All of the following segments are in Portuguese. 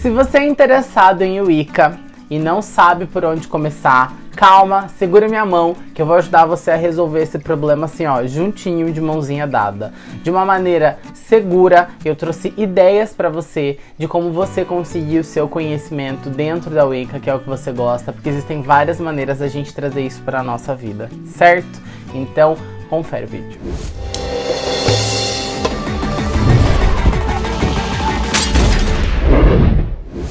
Se você é interessado em Wicca e não sabe por onde começar, calma, segura minha mão que eu vou ajudar você a resolver esse problema assim, ó, juntinho de mãozinha dada. De uma maneira segura, eu trouxe ideias para você de como você conseguir o seu conhecimento dentro da Wicca, que é o que você gosta, porque existem várias maneiras da gente trazer isso para nossa vida, certo? Então, confere o vídeo.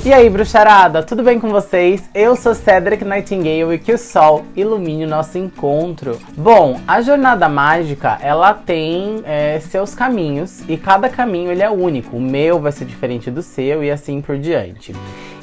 E aí, bruxarada, tudo bem com vocês? Eu sou Cedric Nightingale e que o sol ilumine o nosso encontro. Bom, a jornada mágica, ela tem é, seus caminhos e cada caminho ele é único. O meu vai ser diferente do seu e assim por diante.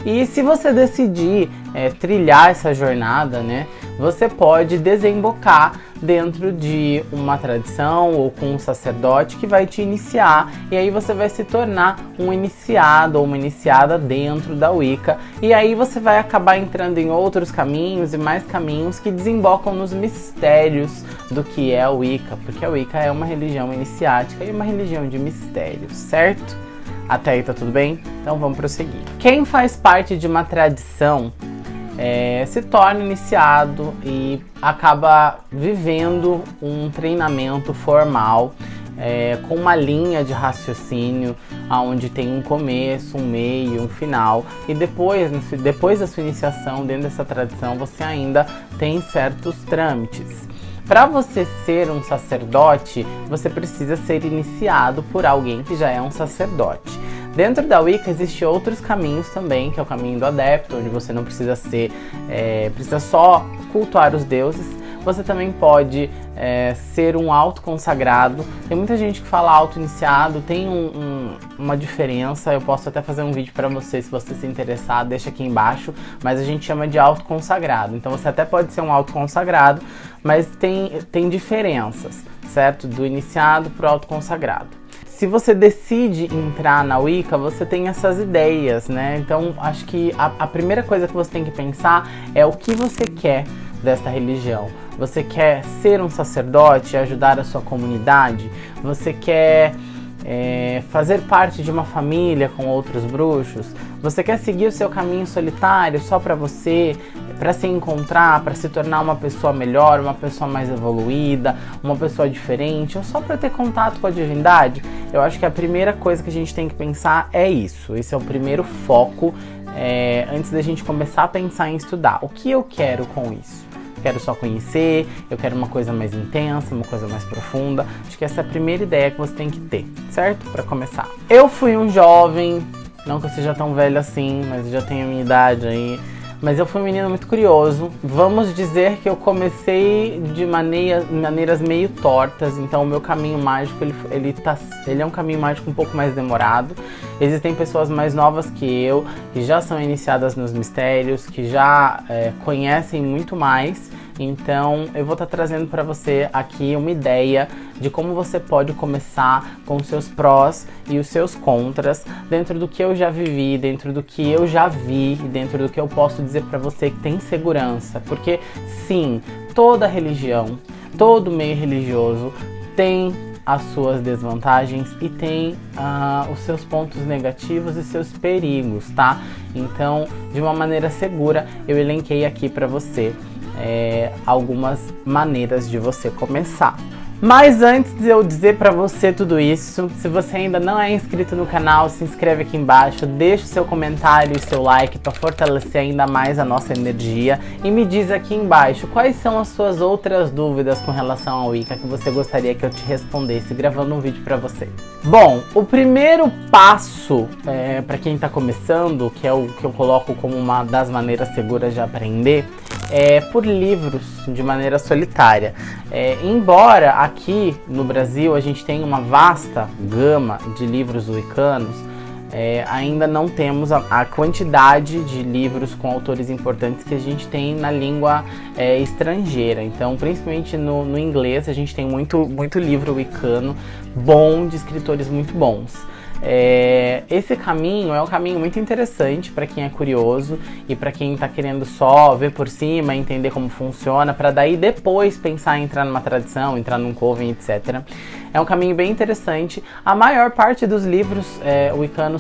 E se você decidir é, trilhar essa jornada, né, você pode desembocar dentro de uma tradição ou com um sacerdote que vai te iniciar. E aí você vai se tornar um iniciado ou uma iniciada dentro da Wicca. E aí você vai acabar entrando em outros caminhos e mais caminhos que desembocam nos mistérios do que é a Wicca, porque a Wicca é uma religião iniciática e uma religião de mistérios, certo? Até aí tá tudo bem? Então vamos prosseguir. Quem faz parte de uma tradição é, se torna iniciado e acaba vivendo um treinamento formal é, com uma linha de raciocínio onde tem um começo, um meio, um final e depois, depois da sua iniciação dentro dessa tradição você ainda tem certos trâmites. Para você ser um sacerdote, você precisa ser iniciado por alguém que já é um sacerdote. Dentro da Wicca existem outros caminhos também, que é o caminho do adepto, onde você não precisa ser, é, precisa só cultuar os deuses. Você também pode é, ser um auto consagrado. Tem muita gente que fala auto iniciado, tem um, um, uma diferença. Eu posso até fazer um vídeo para você se você se interessar, deixa aqui embaixo. Mas a gente chama de auto consagrado. Então você até pode ser um auto consagrado, mas tem, tem diferenças, certo? Do iniciado para o auto consagrado se você decide entrar na Wicca, você tem essas ideias, né? Então, acho que a, a, primeira coisa que você tem que pensar é o que você quer desta religião. Você quer ser um sacerdote, ajudar a sua comunidade? Você quer é, fazer parte de uma família com outros bruxos? Você quer seguir o seu caminho solitário só para você, para se encontrar, para se tornar uma pessoa melhor, uma pessoa mais evoluída, uma pessoa diferente, ou só para ter contato com a divindade? Eu acho que a primeira coisa que a gente tem que pensar é isso. Esse é o primeiro foco é, antes da gente começar a pensar em estudar. O que eu quero com isso? Quero só conhecer, eu quero uma coisa mais intensa, uma coisa mais profunda. Acho que essa é a primeira ideia que você tem que ter, certo? Para começar. Eu fui um jovem, não que eu seja tão velho assim, mas já tenho a minha idade aí. Mas eu fui um menino muito curioso. Vamos dizer que eu comecei de maneira, maneiras meio tortas. Então o meu caminho mágico, ele, ele, tá, ele é um caminho mágico um pouco mais demorado. Existem pessoas mais novas que eu, que já são iniciadas nos mistérios, que já é, conhecem muito mais. Então eu vou estar tá trazendo para você aqui uma ideia de como você pode começar com os seus prós e os seus contras dentro do que eu já vivi, dentro do que eu já vi, dentro do que eu posso dizer para você que tem segurança. Porque sim, toda religião, todo meio religioso tem as suas desvantagens e tem uh, os seus pontos negativos e seus perigos, tá? Então, de uma maneira segura, eu elenquei aqui para você é, algumas maneiras de você começar. Mas antes de eu dizer pra você tudo isso, se você ainda não é inscrito no canal, se inscreve aqui embaixo, deixa o seu comentário e seu like para fortalecer ainda mais a nossa energia e me diz aqui embaixo quais são as suas outras dúvidas com relação ao Wicca que você gostaria que eu te respondesse gravando um vídeo pra você. Bom, o primeiro passo é, para quem tá começando, que é o que eu coloco como uma das maneiras seguras de aprender, é, por livros de maneira solitária. É, embora aqui no Brasil a gente tenha uma vasta gama de livros wiccanos, é, ainda não temos a, a, quantidade de livros com autores importantes que a gente tem na língua é, estrangeira. Então, principalmente no, no, inglês, a gente tem muito, muito livro wicano bom, de escritores muito bons. É, esse caminho é um caminho muito interessante para quem é curioso e para quem está querendo só ver por cima, entender como funciona, para daí depois pensar em entrar numa tradição, entrar num coven, etc. É um caminho bem interessante. A maior parte dos livros é,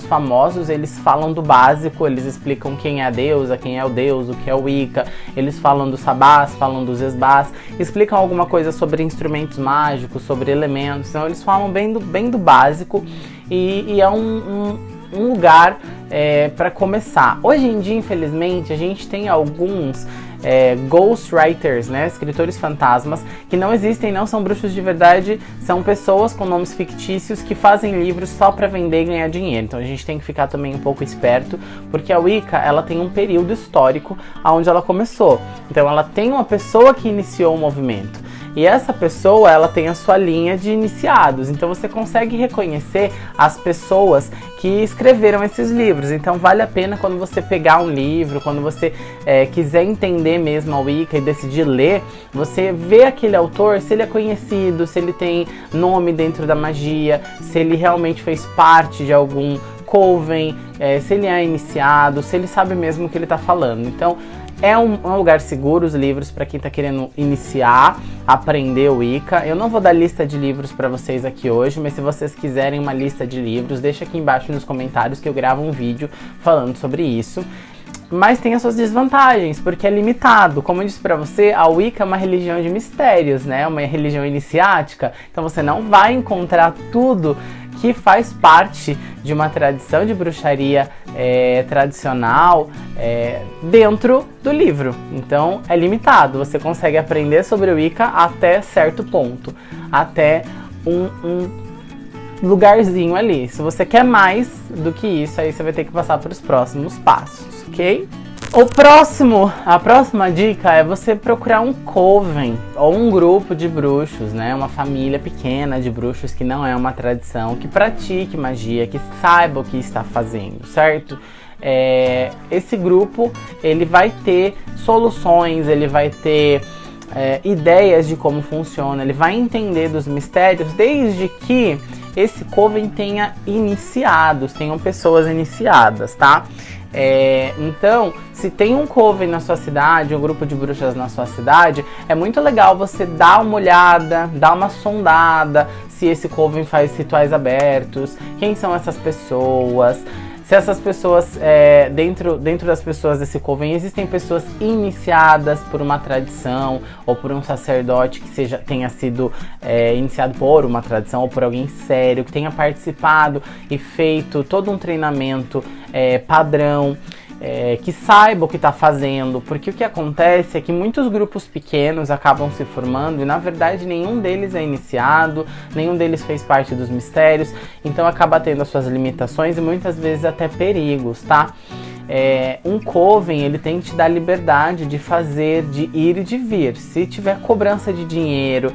famosos, eles falam do básico, eles explicam quem é a deusa, quem é o deus, o que é o Wicca, eles falam dos sabás, falam dos esbás, explicam alguma coisa sobre instrumentos mágicos, sobre elementos, então eles falam bem do, bem do básico e, e é um, um, um lugar é, para começar. Hoje em dia, infelizmente, a gente tem alguns é, ghostwriters, né, escritores fantasmas, que não existem, não são bruxos de verdade, são pessoas com nomes fictícios que fazem livros só para vender e ganhar dinheiro. Então a gente tem que ficar também um pouco esperto, porque a Wicca, ela tem um período histórico aonde ela começou. Então ela tem uma pessoa que iniciou o movimento. E essa pessoa, ela tem a sua linha de iniciados. Então você consegue reconhecer as pessoas que escreveram esses livros. Então vale a pena quando você pegar um livro, quando você é, quiser entender mesmo a Wicca e decidir ler, você vê aquele autor, se ele é conhecido, se ele tem nome dentro da magia, se ele realmente fez parte de algum coven, é, se ele é iniciado, se ele sabe mesmo o que ele está falando. Então é um, um, lugar seguro os livros para quem está querendo iniciar, aprender o Wicca. Eu não vou dar lista de livros para vocês aqui hoje, mas se vocês quiserem uma lista de livros, deixa aqui embaixo nos comentários que eu gravo um vídeo falando sobre isso. Mas tem as suas desvantagens, porque é limitado. Como eu disse para você, a Wicca é uma religião de mistérios, né? Uma religião iniciática. Então você não vai encontrar tudo que faz parte de uma tradição de bruxaria é, tradicional é, dentro do livro. Então é limitado, você consegue aprender sobre o Wicca até certo ponto, até um, um lugarzinho ali. Se você quer mais do que isso, aí você vai ter que passar para os próximos passos, ok? O próximo, a próxima dica é você procurar um coven ou um grupo de bruxos, né? Uma família pequena de bruxos que não é uma tradição, que pratique magia, que saiba o que está fazendo, certo? É, esse grupo ele vai ter soluções, ele vai ter é, ideias de como funciona, ele vai entender dos mistérios, desde que esse coven tenha iniciados, tenham pessoas iniciadas, tá? É, então, se tem um coven na sua cidade, um grupo de bruxas na sua cidade, é muito legal você dar uma olhada, dar uma sondada, se esse coven faz rituais abertos, quem são essas pessoas, se essas pessoas, é, dentro, dentro das pessoas desse coven, existem pessoas iniciadas por uma tradição ou por um sacerdote que seja, tenha sido é, iniciado por uma tradição ou por alguém sério, que tenha participado e feito todo um treinamento é, padrão é, que saiba o que está fazendo, porque o que acontece é que muitos grupos pequenos acabam se formando e na verdade nenhum deles é iniciado, nenhum deles fez parte dos mistérios, então acaba tendo as suas limitações e muitas vezes até perigos, tá? É, um coven ele tem que te dar liberdade de fazer, de ir e de vir. Se tiver cobrança de dinheiro,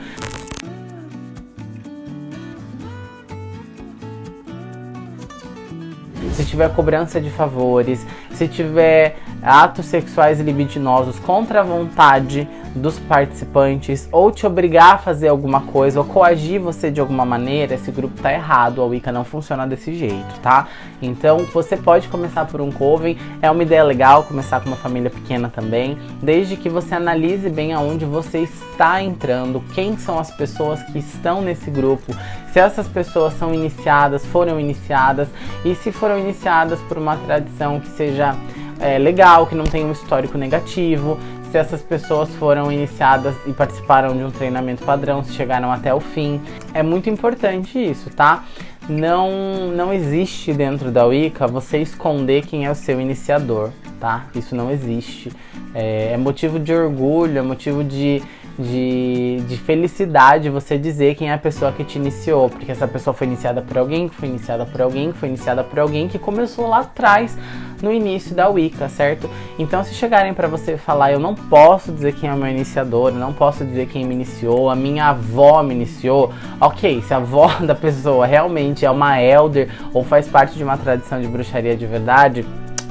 se tiver cobrança de favores, se tiver atos sexuais libidinosos contra a vontade dos participantes ou te obrigar a fazer alguma coisa ou coagir você de alguma maneira, esse grupo tá errado, a Wicca não funciona desse jeito, tá? Então você pode começar por um coven, é uma ideia legal começar com uma família pequena também, desde que você analise bem aonde você está entrando, quem são as pessoas que estão nesse grupo, se essas pessoas são iniciadas, foram iniciadas e se foram iniciadas por uma tradição que seja é, legal, que não tenha um histórico negativo, se essas pessoas foram iniciadas e participaram de um treinamento padrão, se chegaram até o fim. É muito importante isso, tá? Não, não existe dentro da Wicca você esconder quem é o seu iniciador, tá? Isso não existe. É, é motivo de orgulho, é motivo de, de, de, felicidade você dizer quem é a pessoa que te iniciou, porque essa pessoa foi iniciada por alguém, que foi iniciada por alguém, que foi iniciada por alguém que começou lá atrás, no início da Wicca, certo? Então se chegarem para você falar, eu não posso dizer quem é o meu iniciador, eu não posso dizer quem me iniciou, a minha avó me iniciou, ok, se a avó da pessoa realmente é uma elder ou faz parte de uma tradição de bruxaria de verdade,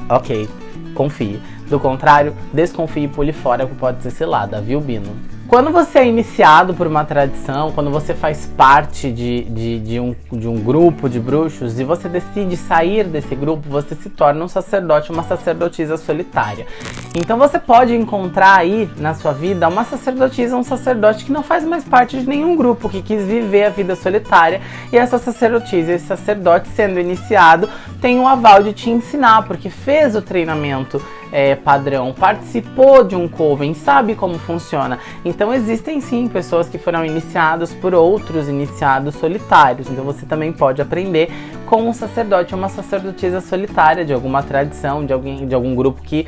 ok, confie. Do contrário, desconfie e pule fora que pode ser cilada, viu Bino? Quando você é iniciado por uma tradição, quando você faz parte de, de, de, um, de um grupo de bruxos e você decide sair desse grupo, você se torna um sacerdote, uma sacerdotisa solitária. Então você pode encontrar aí na sua vida uma sacerdotisa, um sacerdote que não faz mais parte de nenhum grupo, que quis viver a vida solitária e essa sacerdotisa, esse sacerdote sendo iniciado, tem o aval de te ensinar, porque fez o treinamento é, padrão, participou de um coven, sabe como funciona. Então existem sim pessoas que foram iniciadas por outros iniciados solitários. Então você também pode aprender com um sacerdote uma sacerdotisa solitária de alguma tradição, de alguém, de algum grupo que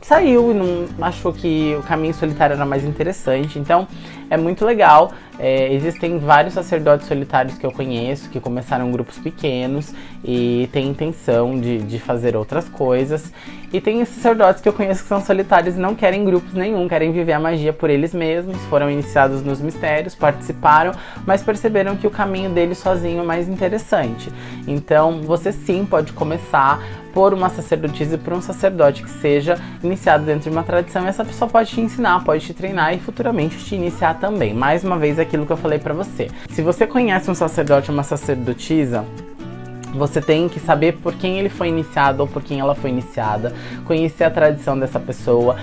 saiu e não achou que o caminho solitário era mais interessante. Então é muito legal. É, existem vários sacerdotes solitários que eu conheço que começaram grupos pequenos e têm intenção de, de fazer outras coisas. E tem sacerdotes que eu conheço que são solitários e não querem grupos nenhum, querem viver a magia por eles mesmos, foram iniciados nos mistérios, participaram, mas perceberam que o caminho deles sozinho é mais interessante. Então você sim pode começar por uma sacerdotisa e por um sacerdote que seja iniciado dentro de uma tradição essa pessoa pode te ensinar, pode te treinar e futuramente te iniciar também. Mais uma vez aquilo que eu falei para você. Se você conhece um sacerdote ou uma sacerdotisa, você tem que saber por quem ele foi iniciado ou por quem ela foi iniciada, conhecer a tradição dessa pessoa,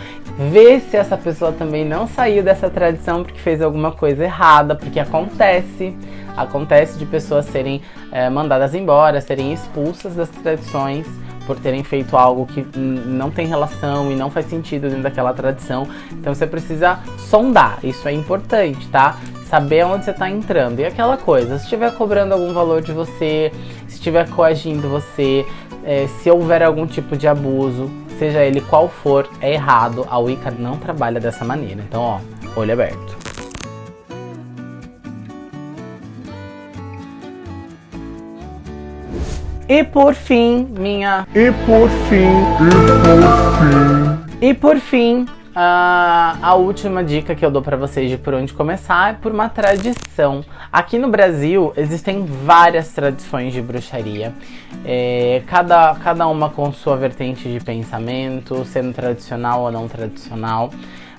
ver se essa pessoa também não saiu dessa tradição porque fez alguma coisa errada, porque acontece, acontece de pessoas serem é, mandadas embora, serem expulsas das tradições por terem feito algo que não tem relação e não faz sentido dentro daquela tradição. Então você precisa sondar, isso é importante, tá? Saber onde você está entrando. E aquela coisa, se estiver cobrando algum valor de você, se estiver coagindo você, é, se houver algum tipo de abuso, seja ele qual for, é errado. A Wicca não trabalha dessa maneira. Então, ó, olho aberto. E por fim, minha... E por fim, e por fim... E por fim, Uh, a última dica que eu dou para vocês de por onde começar é por uma tradição. Aqui no Brasil existem várias tradições de bruxaria, é, cada, cada uma com sua vertente de pensamento, sendo tradicional ou não tradicional.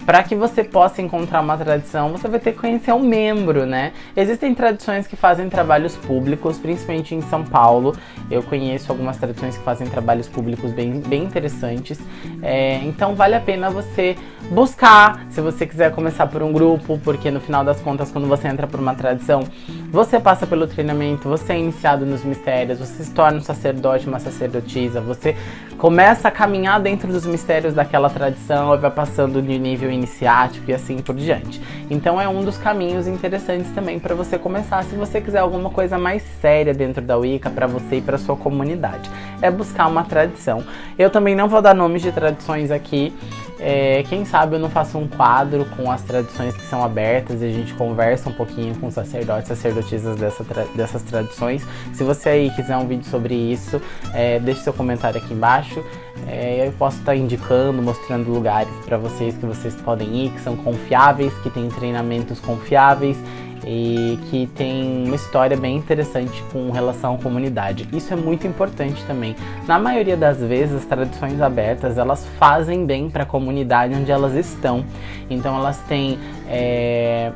Para que você possa encontrar uma tradição, você vai ter que conhecer um membro, né? Existem tradições que fazem trabalhos públicos, principalmente em São Paulo. Eu conheço algumas tradições que fazem trabalhos públicos bem, bem interessantes. É, então vale a pena você buscar, se você quiser começar por um grupo, porque no final das contas, quando você entra por uma tradição, você passa pelo treinamento, você é iniciado nos mistérios, você se torna um sacerdote, uma sacerdotisa, você começa a caminhar dentro dos mistérios daquela tradição e vai passando de nível iniciático e assim por diante. Então é um dos caminhos interessantes também para você começar se você quiser alguma coisa mais séria dentro da Wicca para você e para sua comunidade. É buscar uma tradição. Eu também não vou dar nomes de tradições aqui, é, quem sabe eu não faço um quadro com as tradições que são abertas e a gente conversa um pouquinho com sacerdotes, sacerdotisas dessa tra dessas tradições. Se você aí quiser um vídeo sobre isso, é, deixe seu comentário aqui embaixo. É, eu posso estar indicando, mostrando lugares para vocês que vocês podem ir, que são confiáveis, que têm treinamentos confiáveis e que tem uma história bem interessante com relação à comunidade. Isso é muito importante também. Na maioria das vezes, as tradições abertas, elas fazem bem para a comunidade onde elas estão. Então elas têm... É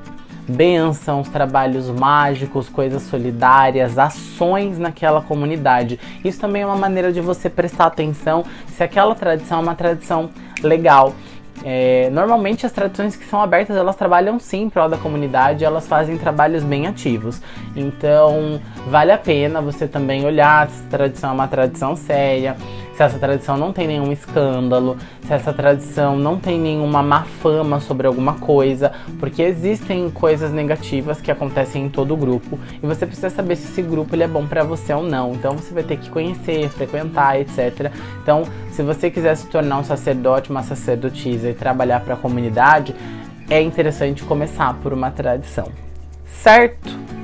bênçãos, trabalhos mágicos, coisas solidárias, ações naquela comunidade. Isso também é uma maneira de você prestar atenção se aquela tradição é uma tradição legal. É, normalmente as tradições que são abertas, elas trabalham sim em prol da comunidade, elas fazem trabalhos bem ativos. Então, vale a pena você também olhar se a tradição é uma tradição séria, se essa tradição não tem nenhum escândalo, se essa tradição não tem nenhuma má fama sobre alguma coisa, porque existem coisas negativas que acontecem em todo grupo e você precisa saber se esse grupo ele é bom para você ou não. Então você vai ter que conhecer, frequentar, etc. Então, se você quiser se tornar um sacerdote, uma sacerdotisa e trabalhar para a comunidade, é interessante começar por uma tradição. Certo?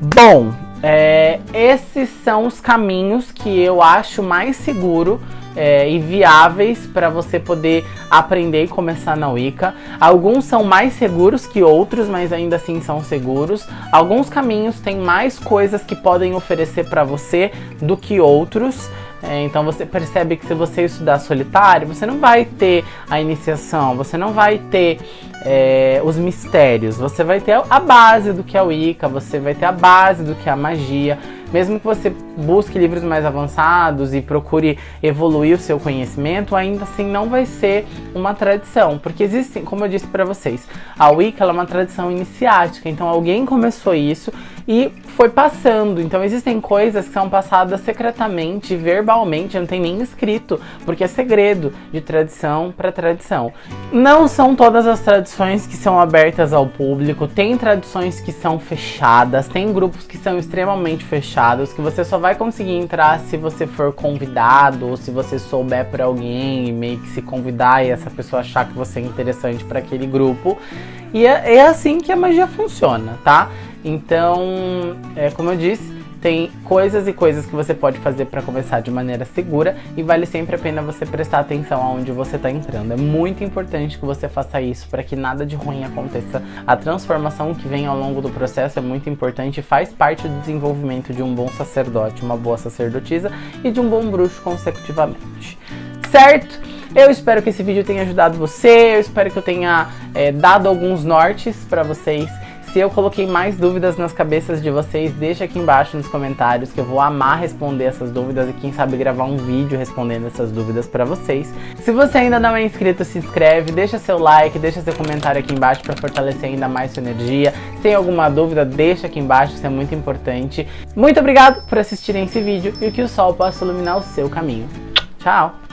Bom, é, esses são os caminhos que eu acho mais seguro é, e viáveis para você poder aprender e começar na Wicca. Alguns são mais seguros que outros, mas ainda assim são seguros. Alguns caminhos têm mais coisas que podem oferecer para você do que outros. É, então você percebe que se você estudar solitário, você não vai ter a iniciação, você não vai ter é, os mistérios, você vai ter a base do que é o Wicca, você vai ter a base do que é a magia, mesmo que você busque livros mais avançados e procure evoluir o seu conhecimento, ainda assim não vai ser uma tradição, porque existem, como eu disse para vocês, a Wicca é uma tradição iniciática, então alguém começou isso e foi passando. Então existem coisas que são passadas secretamente, verbalmente, não tem nem escrito, porque é segredo de tradição para tradição. Não são todas as tradições que são abertas ao público, tem tradições que são fechadas, tem grupos que são extremamente fechados, que você só vai conseguir entrar se você for convidado ou se você souber por alguém e meio que se convidar e essa pessoa achar que você é interessante para aquele grupo. E é, é assim que a magia funciona, tá? Então, é, como eu disse, tem coisas e coisas que você pode fazer para começar de maneira segura e vale sempre a pena você prestar atenção aonde você está entrando. É muito importante que você faça isso para que nada de ruim aconteça. A transformação que vem ao longo do processo é muito importante e faz parte do desenvolvimento de um bom sacerdote, uma boa sacerdotisa e de um bom bruxo consecutivamente. Certo? Eu espero que esse vídeo tenha ajudado você, eu espero que eu tenha é, dado alguns nortes para vocês se eu coloquei mais dúvidas nas cabeças de vocês, deixa aqui embaixo nos comentários que eu vou amar responder essas dúvidas e quem sabe gravar um vídeo respondendo essas dúvidas pra vocês. Se você ainda não é inscrito, se inscreve, deixa seu like, deixa seu comentário aqui embaixo pra fortalecer ainda mais sua energia. Se tem alguma dúvida, deixa aqui embaixo, isso é muito importante. Muito obrigado por assistirem esse vídeo e que o sol possa iluminar o seu caminho. Tchau!